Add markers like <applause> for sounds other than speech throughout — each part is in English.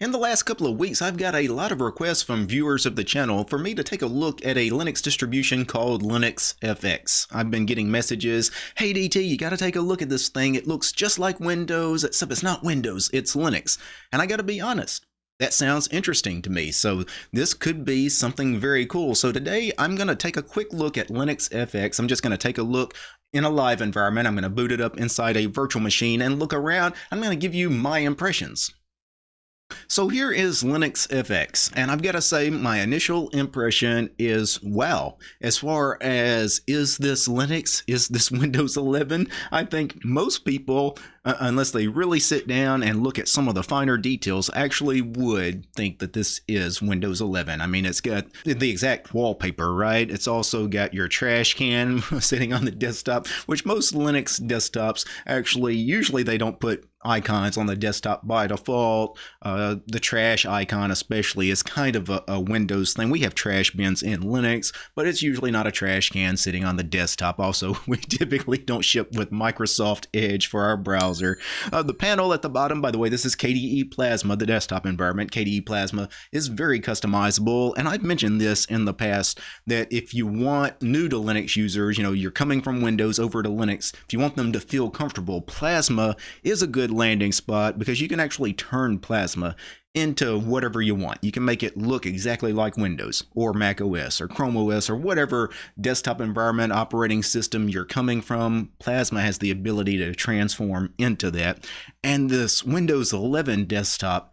In the last couple of weeks, I've got a lot of requests from viewers of the channel for me to take a look at a Linux distribution called Linux FX. I've been getting messages, hey DT, you gotta take a look at this thing. It looks just like Windows, except it's not Windows, it's Linux. And I gotta be honest, that sounds interesting to me. So this could be something very cool. So today I'm going to take a quick look at Linux FX. I'm just going to take a look in a live environment. I'm going to boot it up inside a virtual machine and look around. I'm going to give you my impressions. So here is Linux FX, and I've got to say my initial impression is wow. As far as is this Linux, is this <laughs> Windows 11, I think most people, uh, unless they really sit down and look at some of the finer details, actually would think that this is Windows 11. I mean, it's got the exact wallpaper, right? It's also got your trash can <laughs> sitting on the desktop, which most Linux desktops actually, usually they don't put icons on the desktop by default. Uh, the trash icon, especially, is kind of a, a, Windows thing. We have trash bins in Linux, but it's usually not a trash can sitting on the desktop. Also, <laughs> we typically don't ship with Microsoft Edge for our browser. Uh, the panel at the bottom, by the way, this is KDE Plasma, the desktop environment. KDE Plasma is very customizable, and I've mentioned this in the past that if you want new to Linux users, you know, you're coming from Windows over to Linux, if you want them to feel comfortable, Plasma is a good landing spot because you can actually turn Plasma into whatever you want. You can make it look exactly like Windows or Mac OS or Chrome OS or whatever desktop environment operating system you're coming from. Plasma has the ability to transform into that. And this Windows 11 desktop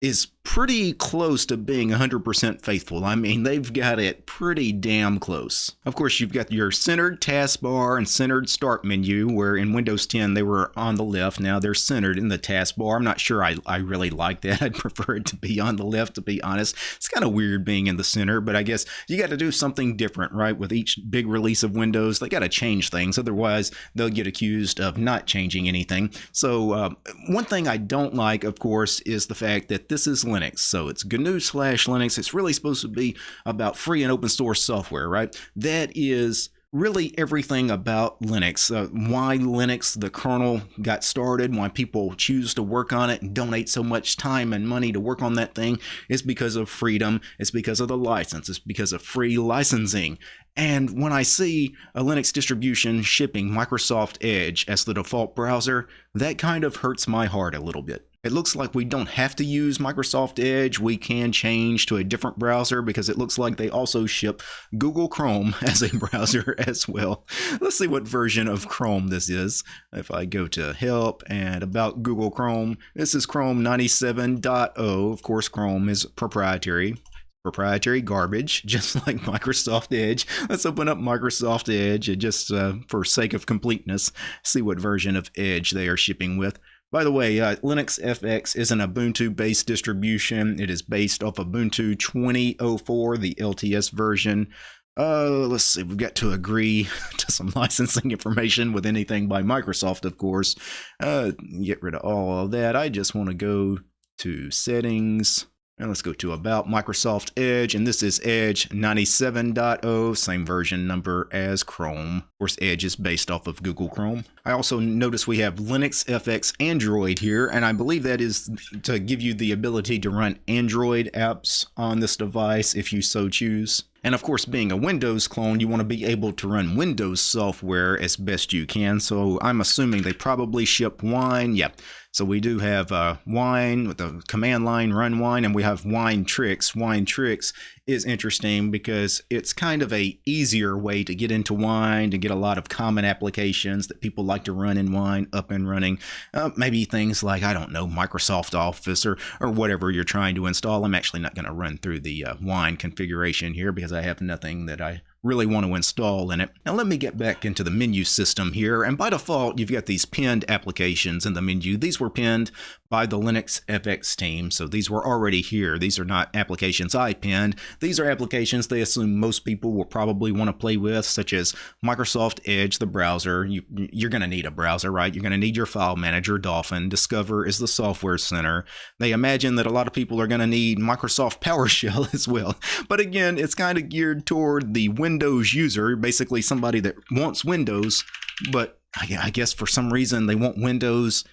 is pretty close to being 100% faithful. I mean, they've got it pretty damn close. Of course, you've got your centered taskbar and centered start menu, where in Windows 10 they were on the left. Now they're centered in the taskbar. I'm not sure I, I really like that. <laughs> I'd prefer it to be on the left, to be honest. It's kind of weird being in the center, but I guess you got to do something different, right? With each big release of Windows, they got to change things. Otherwise, they'll get accused of not changing anything. So, uh, one thing I don't like, of course, is the fact that this is Linux. So it's GNU slash Linux. It's really supposed to be about free and open source software, right? That is really everything about Linux. Uh, why Linux, the kernel, got started, why people choose to work on it and donate so much time and money to work on that thing is because of freedom. It's because of the license. It's because of free licensing. And when I see a Linux distribution shipping Microsoft Edge as the default browser, that kind of hurts my heart a little bit. It looks like we don't have to use Microsoft Edge. We can change to a different browser because it looks like they also ship Google Chrome <laughs> as a browser as well. Let's see what version of Chrome this is. If I go to help and about Google Chrome, this is Chrome 97.0. Of course, Chrome is proprietary proprietary garbage, <laughs> just like Microsoft Edge. Let's open up Microsoft Edge just uh, for sake of completeness, see what version of Edge they are shipping with. By the way, uh, Linux FX is an Ubuntu-based distribution. It is based off Ubuntu 2004, the LTS version. Uh, let's see, we've got to agree <laughs> to some licensing information with anything by Microsoft, of course. Uh, get rid of all of that. I just want to go to settings, and let's go to About Microsoft Edge, and this is Edge 97.0, same version number as Chrome. Of course, Edge is based off of Google Chrome. I also notice we have Linux FX Android here, and I believe that is to give you the ability to run Android apps on this device if you so choose. And of course, being a Windows clone, you want to be able to run Windows software as best you can. So I'm assuming they probably ship Wine. Yeah, so we do have uh, wine with the command line run wine, and we have winetricks. Wine tricks is interesting because it's kind of a easier way to get into wine to get a lot of common applications that people like to run in wine up and running. Uh, maybe things like I don't know Microsoft Office or or whatever you're trying to install. I'm actually not going to run through the uh, wine configuration here because I have nothing that I really want to install in it. Now let me get back into the menu system here and by default you've got these pinned applications in the menu. These were pinned by the Linux FX team so these were already here. These are not applications I pinned. These are applications they assume most people will probably want to play with such as Microsoft Edge the browser. You, you're going to need a browser right? You're going to need your file manager Dolphin. Discover is the software center. They imagine that a lot of people are going to need Microsoft <laughs> PowerShell as well. But again it's kind of geared toward the Windows Windows user, basically somebody that wants Windows, but I guess for some reason they want Windows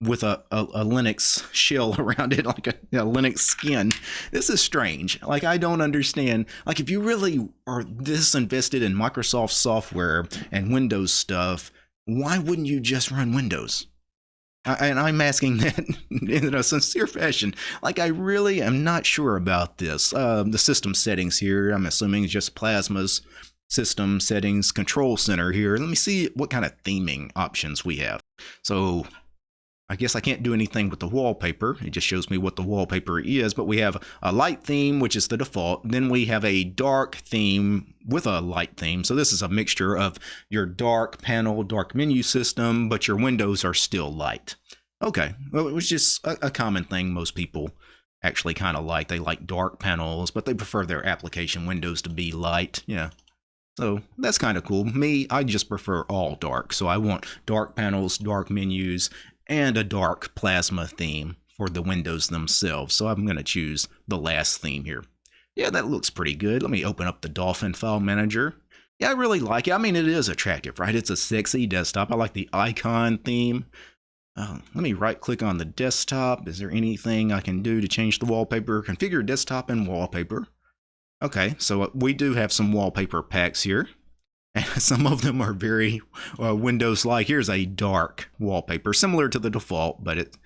with a, a, a, Linux shell <laughs> around it, like a, a, Linux skin. This is strange. Like, I don't understand. Like, if you really are this invested in Microsoft software and Windows stuff, why wouldn't you just run Windows? And I'm asking <laughs> that in a sincere fashion. Like, I really am not sure about this. Uh, the system settings here, I'm assuming it's just Plasma's system settings control center here. Let me see what kind of theming options we have. So I guess I can't do anything with the wallpaper. It just shows me what the wallpaper is, but we have a light theme, which is the default. Then we have a dark theme with a light theme. So this is a mixture of your dark panel, dark menu system, but your windows are still light. Okay, well, it was just a, a common thing most people actually kind of like. They like dark panels, but they prefer their application windows to be light. Yeah, so that's kind of cool. Me, I just prefer all dark. So I want dark panels, dark menus, and a dark plasma theme for the windows themselves. So I'm going to choose the last theme here. Yeah, that looks pretty good. Let me open up the Dolphin File Manager. Yeah, I really like it. I mean, it is attractive, right? It's a sexy desktop. I like the icon theme. Uh, let me right click on the desktop. Is there anything I can do to change the wallpaper? Configure desktop and wallpaper. Okay, so we do have some wallpaper packs here. <laughs> some of them are very uh, Windows-like. Here's a dark wallpaper, similar to the default, but it,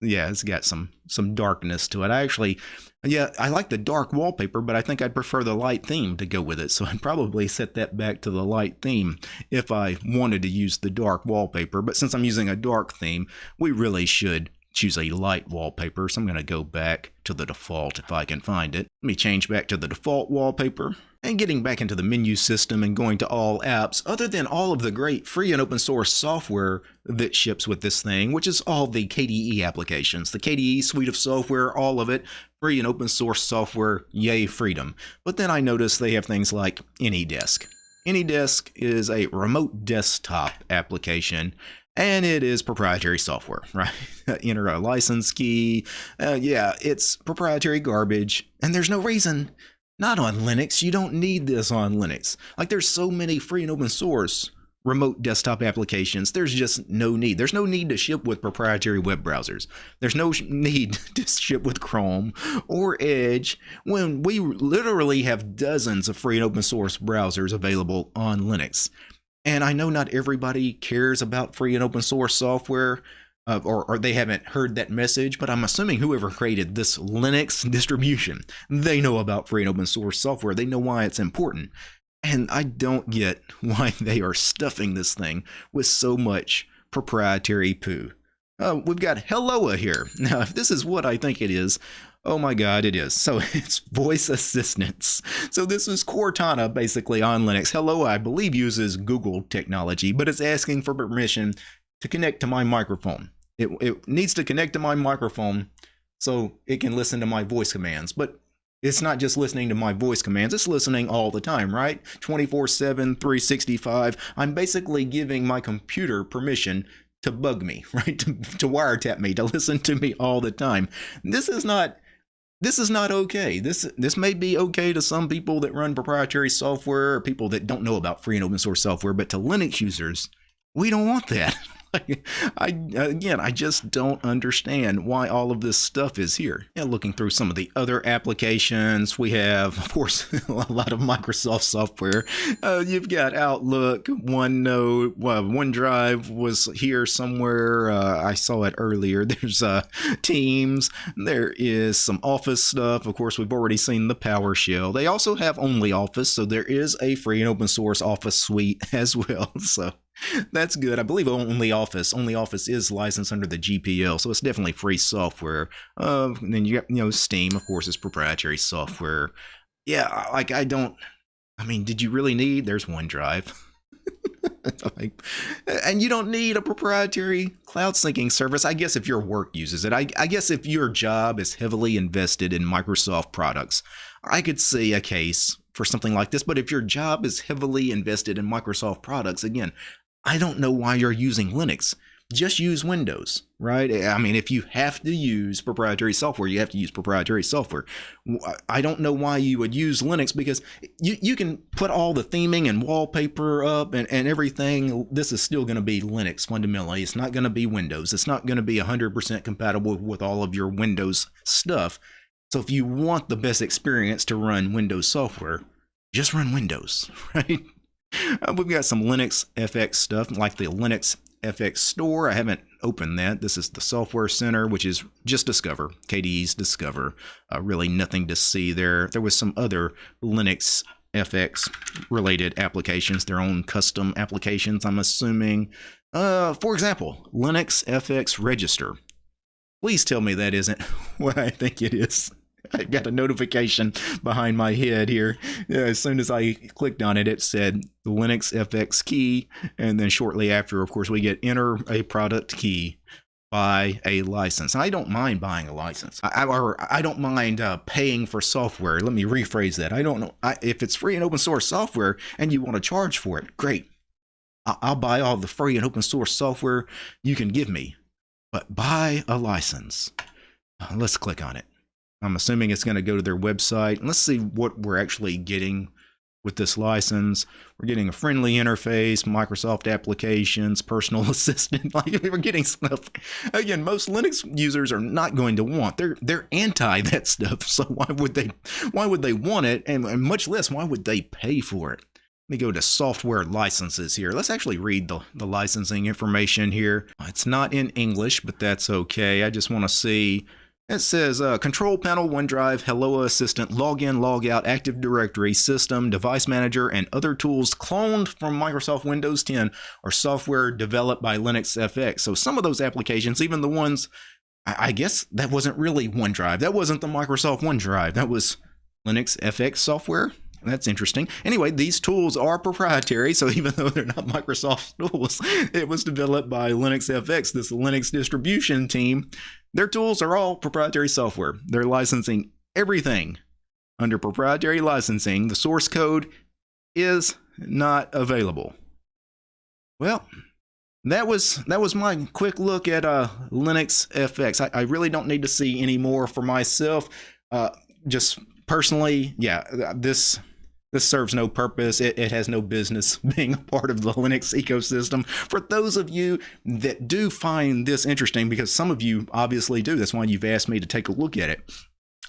yeah, it's got some some darkness to it. I actually, yeah, I like the dark wallpaper, but I think I'd prefer the light theme to go with it. So <laughs> I'd probably set that back to the light theme if I wanted to use the dark wallpaper. But since I'm using a dark theme, we really should choose a light wallpaper. So I'm going to go back to the default if I can find it. Let me change back to the default wallpaper and getting back into the menu system and going to all apps, other than all of the great free and open source software that ships with this thing, which is all the KDE applications. The KDE suite of software, all of it, free and open source software, yay freedom. But then I notice they have things like AnyDesk. AnyDesk is a remote desktop application and it is proprietary software, <laughs> right? Enter a license key. Uh, yeah, it's proprietary garbage, and there's no reason not on Linux. You don't need this on Linux. Like there's so many free and open source remote desktop applications. There's just no need. There's no need to ship with proprietary web browsers. There's no need <laughs> to ship with Chrome or Edge when we literally have dozens of free and open source browsers available on Linux. And I know not everybody cares about free and open source software uh, or, or, they haven't heard that message, but I'm assuming whoever created this Linux <laughs> distribution, they know about free and open source software. They know why it's important. And I don't get <laughs> why they are stuffing this thing with so much proprietary poo. Uh, we've got Helloa here. <laughs> Now, if this is what I think it is, oh my god, it is. So <laughs> it's voice assistants. So this is Cortana basically on Linux. Hello, I believe, uses Google technology, but it's asking for permission to connect to my microphone. It, it needs to connect to my microphone so it can listen to my voice commands. But it's not just listening to my voice commands, it's listening all the time, right? 24 7, 365. I'm basically giving my computer permission to bug me, <laughs> right? To, to wiretap me, to listen to me all the time. This is not this is not okay. This this may be okay to some people that run proprietary software or people that don't know about free and open source software, but to Linux users, we don't want that. <laughs> <laughs> I again, I just don't understand why all of this stuff is here. And looking through some of the other applications, we have, of course, <laughs> a lot of Microsoft software. Uh, you've got Outlook, OneNote, well, OneDrive was here somewhere. Uh, I saw it earlier. <laughs> There's uh, Teams. There is some Office stuff. Of course, we've already seen the PowerShell. They also have OnlyOffice, so there is a free and open source Office suite as well. So that's good. I believe Only Office. Only Office is licensed under the GPL, so it's definitely free software. Uh, then you got, you know, Steam, of course, is proprietary software. Yeah, like I don't. I mean, did you really need? There's OneDrive. <laughs> like, and you don't need a proprietary cloud syncing service. I guess if your work uses it, I, I guess if your job is heavily invested in Microsoft products, I could see a case for something like this. But if your job is heavily invested in Microsoft products, again, I don't know why you're using Linux. just use Windows, right? I mean, if you have to use proprietary software, you have to use proprietary software. I don't know why you would use Linux because you, you can put all the theming and wallpaper up and, and everything. This is still going to be Linux fundamentally. It's not going to be Windows. It's not going to be 100% compatible with all of your Windows stuff. So if you want the best experience to run Windows software, just run Windows, <laughs> right? Uh, we've got some Linux FX stuff like the Linux FX Store. I haven't opened that. This is the Software Center, which is just Discover, KDE's Discover. Uh, really nothing to see there. There was some other Linux FX related applications, their own custom applications, I'm assuming. Uh, for example, Linux FX Register. Please tell me that isn't <laughs> what I think it is. I <laughs> got a notification behind my head here. As soon as I clicked on it, it said the Linux FX key. And then shortly after, of course, we get enter a product key buy a license. I don't mind buying a license. I, or I don't mind uh, paying for software. Let me rephrase that. I don't know I, if it's free and open source software and you want to charge for it. Great. I, I'll buy all the free and open source software you can give me, but buy a license. Uh, let's click on it. I'm assuming it's going to go to their website. Let's see what we're actually getting with this license. We're getting a friendly interface, Microsoft applications, personal <laughs> assistant. Like <laughs> we're getting stuff. Again, most Linux users are not going to want. They're they're anti <laughs> that stuff. So why would they why would they want it? And, and much less why would they pay for it? Let me go to software licenses here. Let's actually read the, the licensing information here. It's not in English, but that's okay. I just want to see it says uh, Control Panel, OneDrive, Hello Assistant, Login, Logout, Active Directory, System, Device Manager, and other tools cloned from Microsoft Windows 10 or software developed by Linux FX. So some of those applications, even the ones, I, I guess that wasn't really OneDrive. That wasn't the Microsoft OneDrive. That was Linux FX software. That's interesting. Anyway, these tools are proprietary, so even though they're not Microsoft <laughs> tools, it was developed by Linux FX, this Linux distribution team. Their tools are all proprietary software. They're licensing everything under proprietary licensing. The source code is not available. Well, that was that was my quick look at uh, Linux FX. I, I really don't need to see any more for myself. Uh, just personally, yeah, this this serves no purpose. It, it, has no business <laughs> being a part of the Linux ecosystem. For those of you that do find this interesting, because some of you obviously do, that's why you've asked me to take a look at it.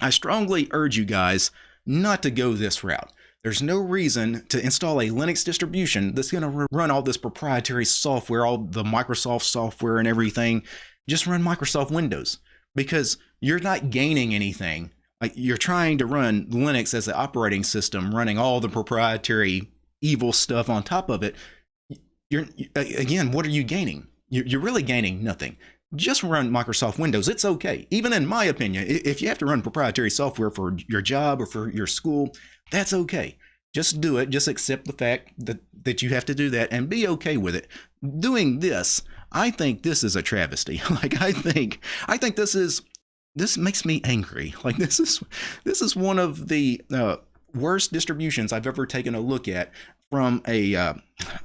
I strongly urge you guys not to go this route. There's no reason to install a Linux distribution that's going to run all this proprietary software, all the Microsoft software and everything. Just run Microsoft Windows because you're not gaining anything you're trying to run Linux as the operating system, running all the proprietary evil stuff on top of it. You're again, what are you gaining? You're really gaining nothing. Just run Microsoft Windows. It's okay. Even in my opinion, if you have to run proprietary software for your job or for your school, that's okay. Just do it. Just accept the fact that, that you have to do that and be okay with it. Doing this, I think this is a travesty. <laughs> like I think I think this is this makes me angry. <laughs> Like this is this is one of the uh, worst distributions I've ever taken a look at from a uh,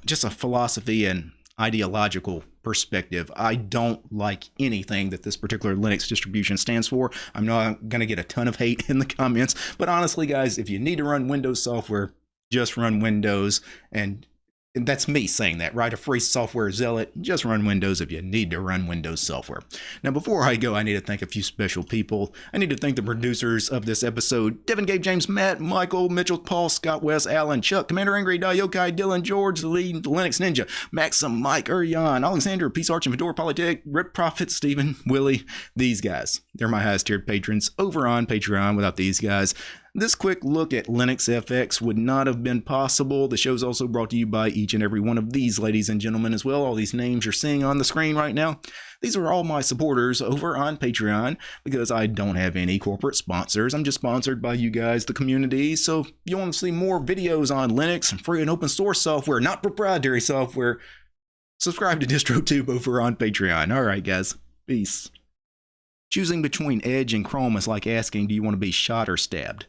just a philosophy and ideological perspective. I don't like anything that this particular Linux distribution stands for. I'm not going to get a ton of hate <laughs> in the comments, but honestly, guys, if you need to run Windows software, just run Windows and and that's me saying that, right? A free software zealot. Just run Windows if you need to run Windows software. Now, before I go, I need to thank a few special people. I need to thank the producers of this episode Devin, Gabe, James, Matt, Michael, Mitchell, Paul, Scott, Wes, Alan, Chuck, Commander Angry, Yokai, Dylan, George, lead, Linux Ninja, Maxim, Mike, Urian, Alexander, Peace Arch, and Fedora Polytech, Rip Prophet, Stephen, Willie. These guys. They're my highest tiered patrons over on Patreon. Without these guys, this quick look at Linux FX would not have been possible. The show is also brought to you by each and every one of these ladies and gentlemen as well. All these names you're seeing on the screen right now. These are all my supporters over on Patreon because I don't have any corporate sponsors. I'm just sponsored by you guys, the community. So if you want to see more videos on Linux and free and open source software, not proprietary software, subscribe to DistroTube over on Patreon. All right, guys. Peace. Choosing between Edge and Chrome is like asking, do you want to be shot or stabbed?